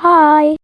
Hi.